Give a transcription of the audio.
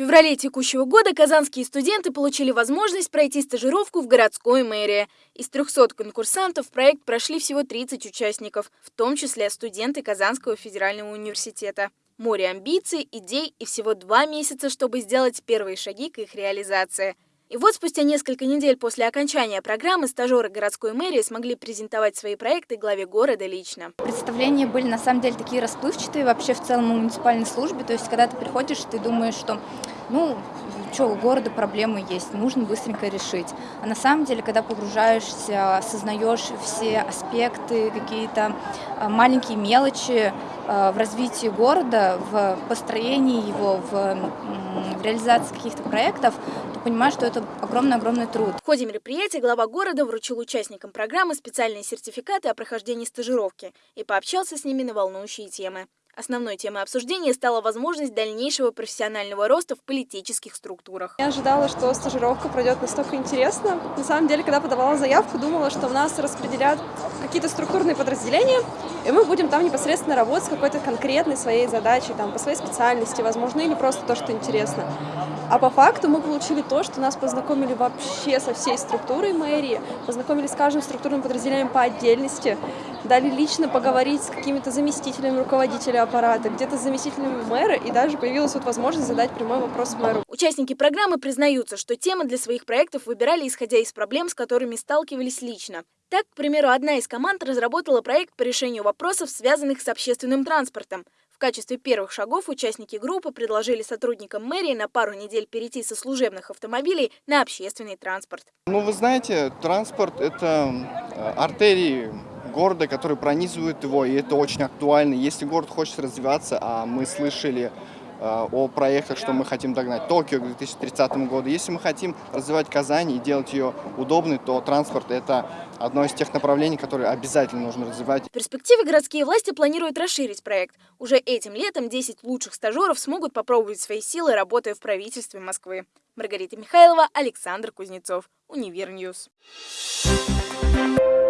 феврале текущего года казанские студенты получили возможность пройти стажировку в городской мэрии. Из 300 конкурсантов проект прошли всего 30 участников, в том числе студенты Казанского федерального университета. Море амбиций, идей и всего два месяца, чтобы сделать первые шаги к их реализации – и вот спустя несколько недель после окончания программы стажеры городской мэрии смогли презентовать свои проекты главе города лично. Представления были на самом деле такие расплывчатые вообще в целом в муниципальной службе. То есть когда ты приходишь, ты думаешь, что ну, что, у города проблемы есть, нужно быстренько решить. А на самом деле, когда погружаешься, осознаешь все аспекты, какие-то а, маленькие мелочи а, в развитии города, в построении его, в, в реализации каких-то проектов, то понимаешь, что это огромный-огромный труд. В ходе мероприятия глава города вручил участникам программы специальные сертификаты о прохождении стажировки и пообщался с ними на волнующие темы. Основной темой обсуждения стала возможность дальнейшего профессионального роста в политических структурах. Я ожидала, что стажировка пройдет настолько интересно. На самом деле, когда подавала заявку, думала, что у нас распределят какие-то структурные подразделения, и мы будем там непосредственно работать с какой-то конкретной своей задачей, там, по своей специальности, возможно, или просто то, что интересно. А по факту мы получили то, что нас познакомили вообще со всей структурой мэрии, познакомили с каждым структурным подразделением по отдельности, дали лично поговорить с какими-то заместителями руководителя аппарата, где-то с заместителями мэра, и даже появилась вот возможность задать прямой вопрос мэру. Участники программы признаются, что темы для своих проектов выбирали, исходя из проблем, с которыми сталкивались лично. Так, к примеру, одна из команд разработала проект по решению вопросов, связанных с общественным транспортом. В качестве первых шагов участники группы предложили сотрудникам мэрии на пару недель перейти со служебных автомобилей на общественный транспорт. Ну, вы знаете, транспорт – это э, артерии города, которые пронизывают его, и это очень актуально. Если город хочет развиваться, а мы слышали э, о проектах, что мы хотим догнать Токио к 2030 году. Если мы хотим развивать Казань и делать ее удобной, то транспорт – это одно из тех направлений, которые обязательно нужно развивать. В перспективе городские власти планируют расширить проект. Уже этим летом 10 лучших стажеров смогут попробовать свои силы, работая в правительстве Москвы. Маргарита Михайлова, Александр Кузнецов, Универ News. Thank you.